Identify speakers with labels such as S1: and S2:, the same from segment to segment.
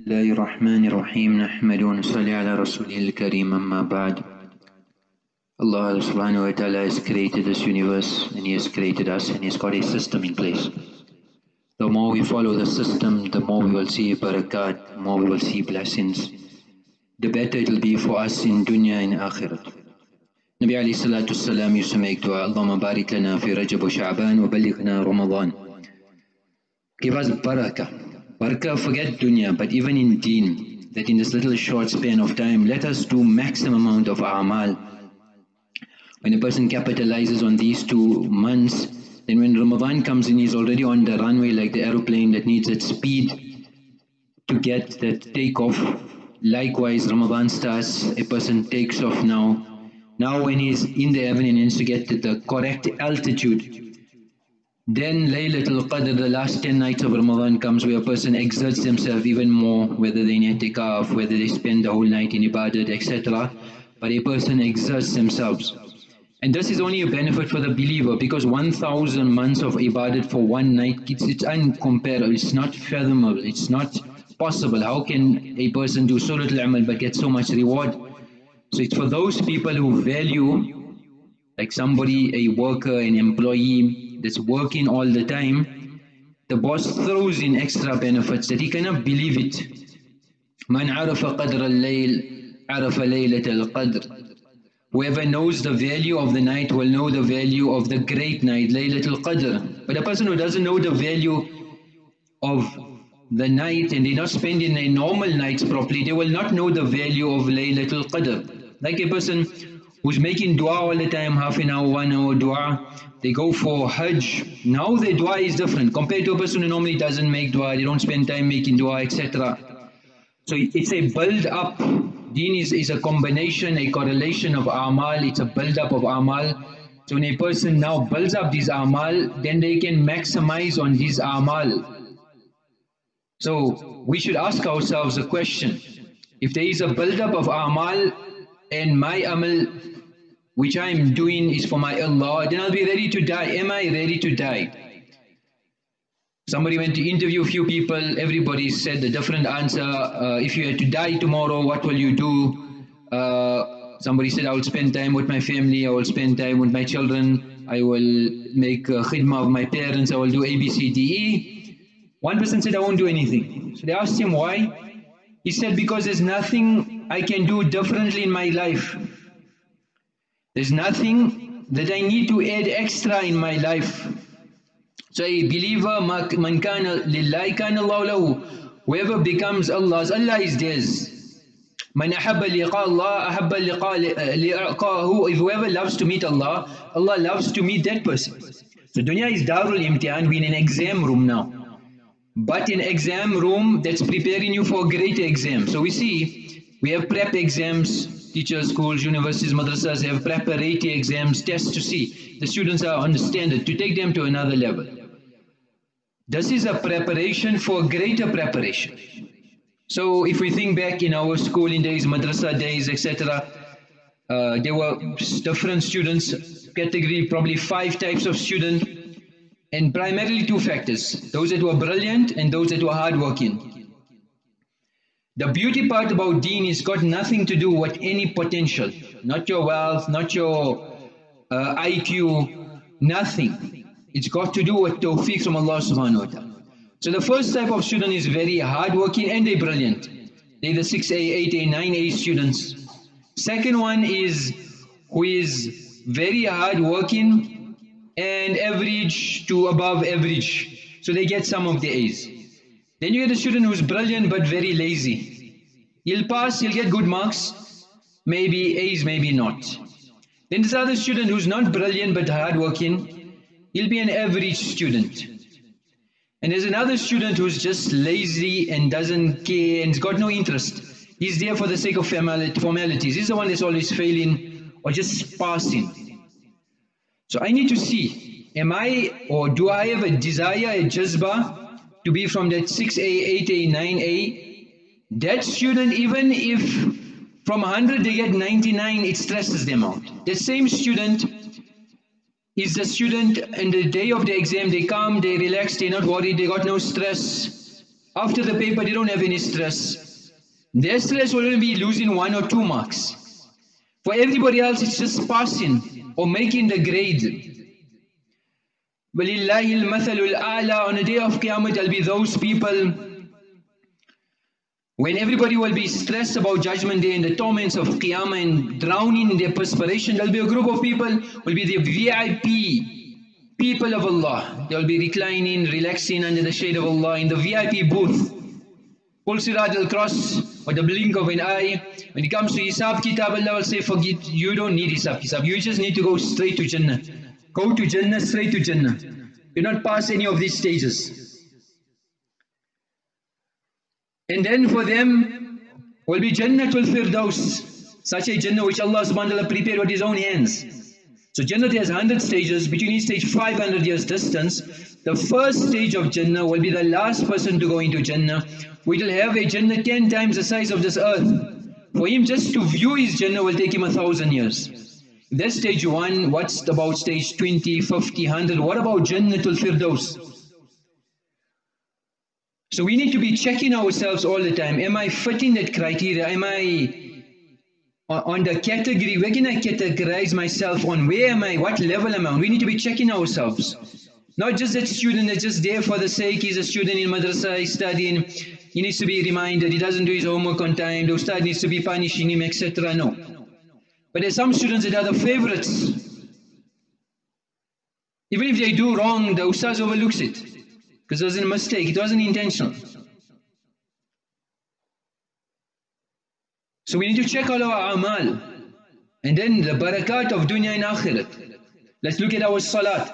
S1: الله الرحمن الرحيم نحمد ونصلي على رسوله الكريم أما بعد Allah subhanahu wa ta'ala has created this universe and He has created us and He has got a system in place. The more we follow the system, the more we will see barakat, the more we will see blessings. The better it will be for us in dunya and akhirat. Nabi alayhi salatu salam used to make dua, Allahumma barik lana fi Rajab wa Sha'ban wa balighna Ramadan. Give us barakah. Barakah, forget dunya, but even in deen, that in this little short span of time, let us do maximum amount of amal. When a person capitalizes on these two months, then when Ramadan comes in, he's already on the runway like the aeroplane that needs its speed to get that takeoff. Likewise, Ramadan starts, a person takes off now. Now when he's in the heaven, he needs to get to the correct altitude. Then Laylatul Qadr, the last 10 nights of Ramadan comes where a person exerts themselves even more, whether they itikaf, whether they spend the whole night in ibadat, etc. But a person exerts themselves. And this is only a benefit for the believer because 1000 months of ibadat for one night, it's, it's uncomparable, it's not fathomable, it's not possible. How can a person do so little amal but get so much reward? So it's for those people who value, like somebody, a worker, an employee that's working all the time, the boss throws in extra benefits that he cannot believe it. من عرف قدر الليل عرف ليلة القدر Whoever knows the value of the night will know the value of the great night, Laylatul Qadr. But a person who doesn't know the value of the night and they're not spending their normal nights properly, they will not know the value of Laylatul Qadr. Like a person who's making dua all the time, half an hour, one hour dua, they go for Hajj. Now their dua is different compared to a person who normally doesn't make dua, they don't spend time making dua, etc. So it's a build up Deen is, is a combination, a correlation of amal, it's a build-up of amal. So when a person now builds up these amal, then they can maximize on these amal. So we should ask ourselves a question. If there is a build-up of amal and my amal which I am doing is for my Allah, then I'll be ready to die. Am I ready to die? Somebody went to interview a few people, everybody said a different answer. Uh, if you had to die tomorrow, what will you do? Uh, somebody said, I will spend time with my family, I will spend time with my children, I will make uh, khidmah of my parents, I will do A, B, C, D, E. One person said, I won't do anything. So they asked him why. He said, because there's nothing I can do differently in my life. There's nothing that I need to add extra in my life. So a believer, man kana lillahi kana Allah lahu. Whoever becomes Allah's, Allah is theirs. Man ahabba liqa Allah, ahabba liqa'ahu. Uh, if whoever loves to meet Allah, Allah loves to meet that person. So dunya is darul imtihan, we're in an exam room now. But in exam room, that's preparing you for a great exam. So we see, we have prep exams, teachers, schools, universities, madrasas have preparatory exams, tests to see the students are understand it, to take them to another level. This is a preparation for greater preparation. So if we think back in our schooling days, madrasa days, etc., uh, there were different students, category probably five types of student, and primarily two factors, those that were brilliant and those that were hardworking. The beauty part about deen is got nothing to do with any potential, not your wealth, not your uh, IQ, nothing. It's got to do with tawfiq from Allah subhanahu wa ta'ala. So the first type of student is very hardworking and they're brilliant. They're the 6A, 8A, 9A students. Second one is who is very hardworking and average to above average. So they get some of the A's. Then you get a student who's brilliant but very lazy. He'll pass, he'll get good marks, maybe A's, maybe not. Then there's another student who's not brilliant but hardworking, he'll be an average student. And there's another student who's just lazy and doesn't care and's got no interest. He's there for the sake of formalities. He's the one that's always failing or just passing. So I need to see, am I or do I have a desire, a jazba to be from that 6A, 8A, 9A? That student, even if from 100 they get 99, it stresses them out. The same student is the student and the day of the exam they come, they relax, they're not worried, they got no stress. after the paper, they don't have any stress. Their stress will only be losing one or two marks. For everybody else, it's just passing or making the grade. Walillahi al-masalul. On the day of Qiyamah, there'll be those people when everybody will be stressed about judgment day and the torments of Qiyamah and drowning in their perspiration, there'll be a group of people, will be the VIP people of Allah. They'll be reclining, relaxing under the shade of Allah in the VIP booth. Full sirat will cross with the blink of an eye. When it comes to Hisab Kitab, Allah will say, forget, you don't need Hisab Kitab, you just need to go straight to Jannah. Go to Jannah, straight to Jannah. Do not pass any of these stages. And then for them will be Jannah Jannatul Firdaus, such a Jannah which Allah subhanahu wa ta'ala prepared with His own hands. So Jannah has 100 stages, between each stage 500 years distance. The first stage of Jannah will be the last person to go into Jannah. We will have a Jannah 10 times the size of this earth. For him just to view his Jannah will take him a thousand years. That's stage 1, what's about stage 20, 50, 100? What about Jannatul Firdaus? So we need to be checking ourselves all the time. Am I fitting that criteria? Am I on the category, where can I categorize myself on? Where am I? What level am I on? We need to be checking ourselves. Not just that student that's just there for the sake, he's a student in madrasa, he's studying, he needs to be reminded, he doesn't do his homework on time, the ustad needs to be punishing him, etc. No. But there's some students that are the favorites. Even if they do wrong, the ustad overlooks it. Because it was a mistake, it wasn't intentional. So we need to check all our amal. And then the barakat of dunya and akhirat. Let's look at our salat.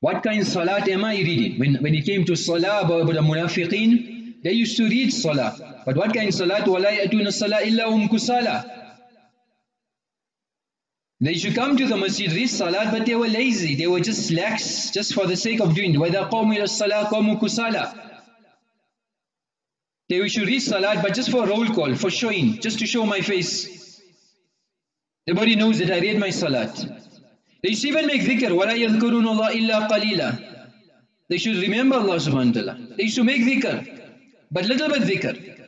S1: What kind of salat am I reading? When, when it came to salah about the munafiqeen, they used to read salah. But what kind of salat? وَلَا يَأْتُونَ الصَّلَاةِ إِلَّا هُمْ كُسَالَى They should come to the masjid, read salat, but they were lazy. They were just lax, just for the sake of doing it. وَإِذَا قَوْمُ إِلَى الصَّلَاةِ قَوْمُ كُسَالَى they we should read salat, but just for roll call, for showing, just to show my face. Everybody knows that I read my salat. They should even make dhikr. وَلَا يَذْكُرُونَ اللَّهِ إِلَّا قَلِيلًا They should remember Allah subhanahu wa ta'ala. They should make dhikr. But little bit dhikr.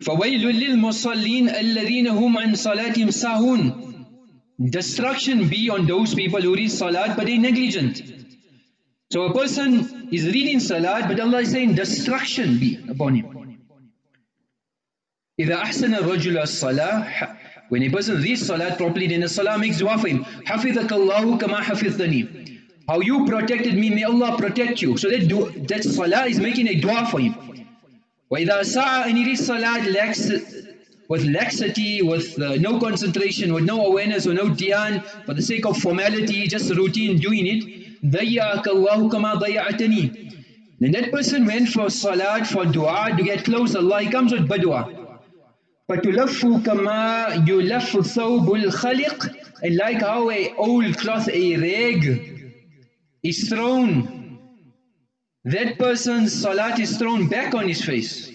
S1: فَوَيْلٌ لِلْمُصَلِّينَ الَّذِينَ هُمْ عَنْ صَلَاتِهِمْ سَاهُونَ Destruction be on those people who read salat but they negligent. So a person is reading salat, but Allah is saying destruction be upon him. إذا أحسن الرجل الصلاة When a person reads salat properly, then the salah makes dua for him. حفظك الله كما حفظتني. How you protected me, may Allah protect you. So that, that salah is making a dua for him. وإذا سعى and he reads salat lax, with laxity, with uh, no concentration, with no awareness or no dhyan, for the sake of formality, just routine doing it, ضيعك الله كما ضيعتني then that person went for salat, for dua to get close to Allah, he comes with badua. فَتُلَفُّ كَمَا يُلَفُّ ثَوْبُ الْخَلِقِ And like how a old cloth, a rag, is thrown, that person's salat is thrown back on his face.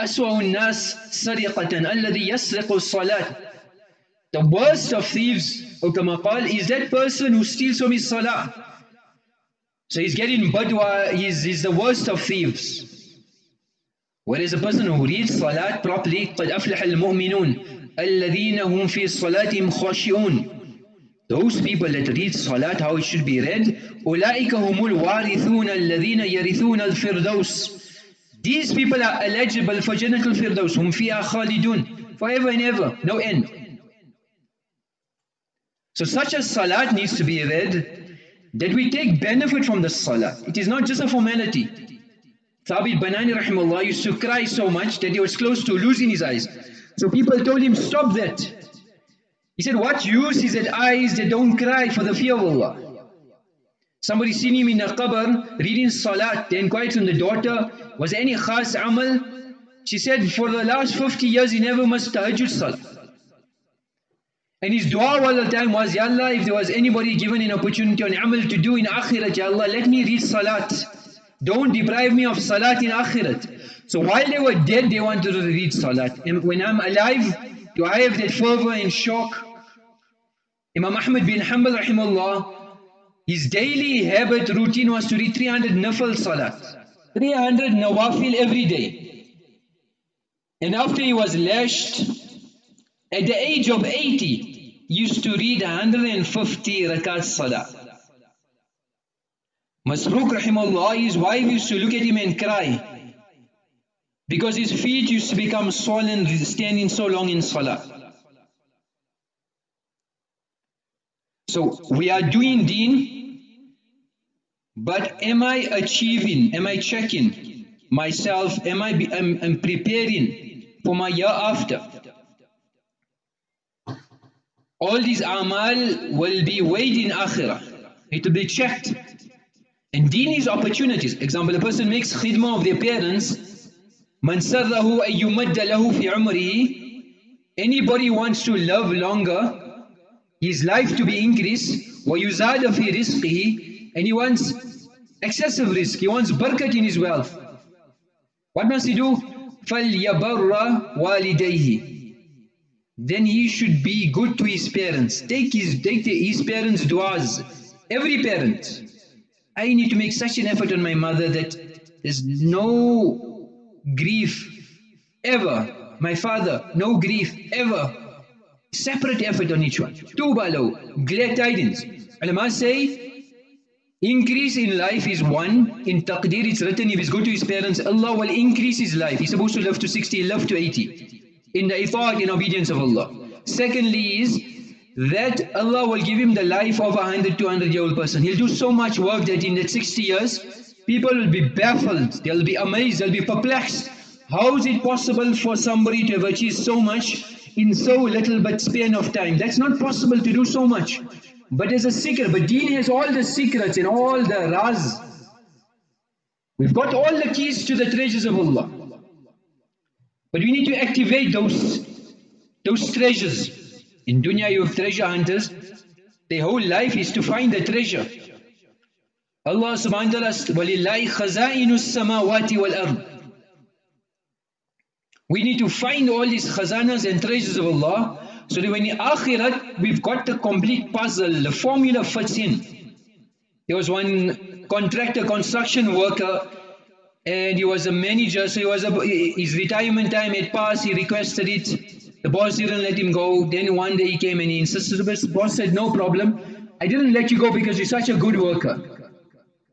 S1: أسوأ الناس سرقة الذي يسرق الصلاة The worst of thieves or kama qal, is that person who steals from his salah. So he's getting badwa, he's, he's the worst of thieves. Whereas a person who reads salat properly, قد أفلح المؤمنون الذين هم في صلاتهم خاشعون those people that read Salat how it should be read, أُولَٰئِكَ هُمُ الْوَارِثُونَ الَّذِينَ يَرِثُونَ الْفِرْدَوْسِ These people are eligible for Jannatul Firdaus, هُمْ فِيهَا خَالِدُونَ Forever and ever, no end. So such a Salat needs to be read, that we take benefit from the Salat. It is not just a formality. Thabit Banani rahimahullah used to cry so much that he was close to losing his eyes. So people told him, stop that. He said, what use is that eyes that don't cry for the fear of Allah? Somebody seen him in a qabr reading salat. They inquired from the daughter, was any khas amal? She said, for the last 50 years he never missed tahajjud salat. And his dua all the time was, Ya Allah, if there was anybody given an opportunity on amal to do in akhirat, Ya Allah, let me read salat. Don't deprive me of salat in akhirat. So while they were dead, they wanted to read salat. And when I'm alive, do I have that fervor and shock? Imam Ahmad bin Hanbal rahimahullah, his daily habit routine was to read 300 nafil salat. 300 nawafil every day. And after he was lashed, at the age of 80, used to read 150 rakat salah. Masruq rahimahullah, his wife used to look at him and cry because his feet used to become swollen standing so long in salah. So we are doing deen, but am I achieving, am I checking myself, am I, be, am, am preparing for my hereafter? All these amal will be weighed in akhirah. It will be checked. And deen is opportunities. Example, a person makes khidmah of their parents. Man sarrahu ayyumadda lahu fi umrihi. Anybody wants to live longer, his life to be increased, وَيُزَادَ فِي رِزْقِهِ And he wants excessive rizq, he wants barakat in his wealth. What must he do? فَلْيَبَرَّ Then he should be good to his parents. Take his, take the, his parents' du'as. Every parent. I need to make such an effort on my mother that there's no grief ever. My father, no grief ever Separate effort on each one. Two Tuba glad tidings. Ulama say, increase in life is one. In taqdeer it's written if he's good to his parents, Allah will increase his life. He's supposed to live to 60, he live to 80. In the itha'at, in obedience of Allah. Secondly is, that Allah will give him the life of a 100, 200 year old person. He'll do so much work that in that 60 years, people will be baffled, they'll be amazed, they'll be perplexed. How is it possible for somebody to have achieved so much in so little but span of time? That's not possible to do so much. But there's a secret, but deen has all the secrets and all the raz. We've got all the keys to the treasures of Allah. But we need to activate those, those treasures. In dunya you have treasure hunters. Their whole life is to find the treasure. Allah subhanahu wa ta'ala وَلِلَّهِ خَزَائِنُ السَّمَاوَاتِ وَالْأَرْضِ we need to find all these khazanas and treasures of Allah so that when in akhirat we've got the complete puzzle, the formula fits in. There was one contractor, construction worker and he was a manager so he was a, his retirement time had passed, he requested it the boss didn't let him go. Then one day he came and he insisted. The boss said, no problem. I didn't let you go because you're such a good worker.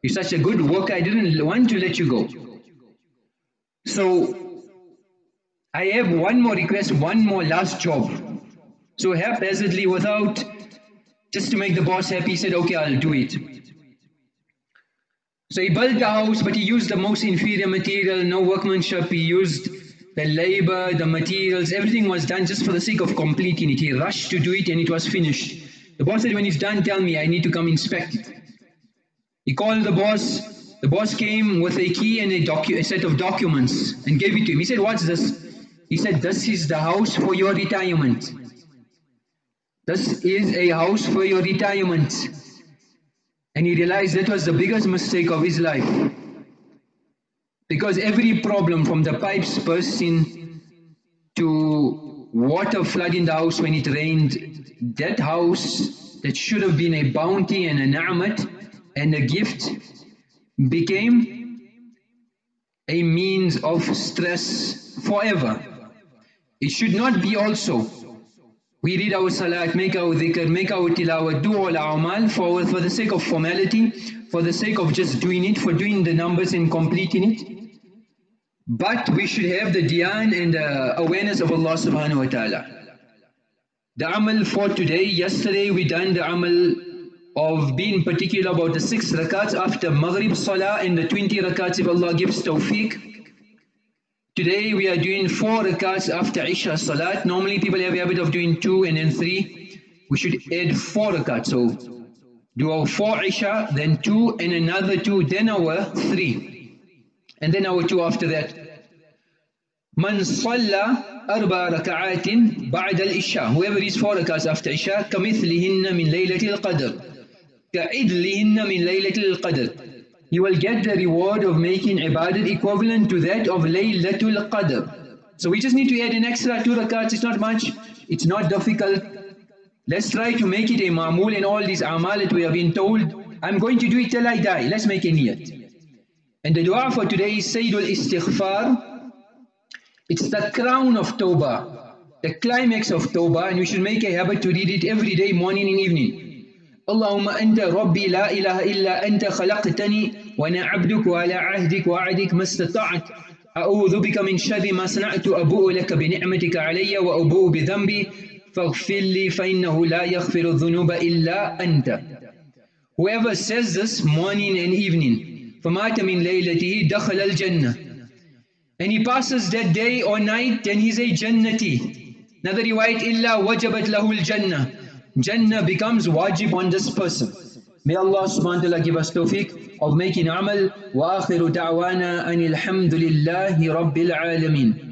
S1: You're such a good worker. I didn't want to let you go. So I have one more request, one more last job. So haphazardly, without just to make the boss happy, he said, okay, I'll do it. So he built the house, but he used the most inferior material, no workmanship. He used the labor, the materials, everything was done just for the sake of completing it. He rushed to do it and it was finished. The boss said, when it's done, tell me, I need to come inspect it. He called the boss. The boss came with a key and a, a set of documents and gave it to him. He said, what's this? He said, this is the house for your retirement. This is a house for your retirement. And he realized that was the biggest mistake of his life. Because every problem from the pipes bursting to water flooding the house when it rained, that house that should have been a bounty and a na'mat and a gift became a means of stress forever. It should not be also. We read our salat, make our dhikr, make our tilawat, do all our amal for, for the sake of formality, for the sake of just doing it, for doing the numbers and completing it. But we should have the dhyan and the awareness of Allah subhanahu wa ta'ala. The amal for today, yesterday we done the amal of being particular about the six rakats after Maghrib Salah and the 20 rakats if Allah gives tawfiq. Today we are doing four rakats after Isha Salat. Normally people have a habit of doing two and then three. We should add four rakats. So do our four Isha, then two and another two, then our three. And then our two after that. Man salla arba raka'atin ba'da al-isha. Whoever is four rakats after isha, kamithlihinna min laylatil qadr. Ka'idlihinna min laylatil qadr. You will get the reward of making ibadat equivalent to that of laylatul qadr. So we just need to add an extra two rakats, it's not much, it's not difficult. Let's try to make it a ma'mul in all these amal that we have been told. I'm going to do it till I die. Let's make a niyat. And the dua for today is Sayyidul Istighfar. It's the crown of Tawbah, the climax of Tawbah, and we should make a habit to read it every day, morning and evening. اللهم أنت ربي لا إله إلا أنت خلقتني وأنا عبدك وعلى عهدك وعدك ما استطعت. أعوذ بك من شر ما صنعت أبوء لك بنعمتك علي وأبوء بذنبي. فاغفر لي فإنه لا يغفر الذنوب إلا أنت. Whoever says this morning and evening فمات من ليلته دخل الجنة. And he passes that day or night then he's a jannati. Another riwayat إلا وجبت له الجنة. Jannah becomes wajib on this person. May Allah subhanahu wa ta'ala give us tawfiq of making amal. Wa akhiru da'wana anil hamdulillahi rabbil alameen.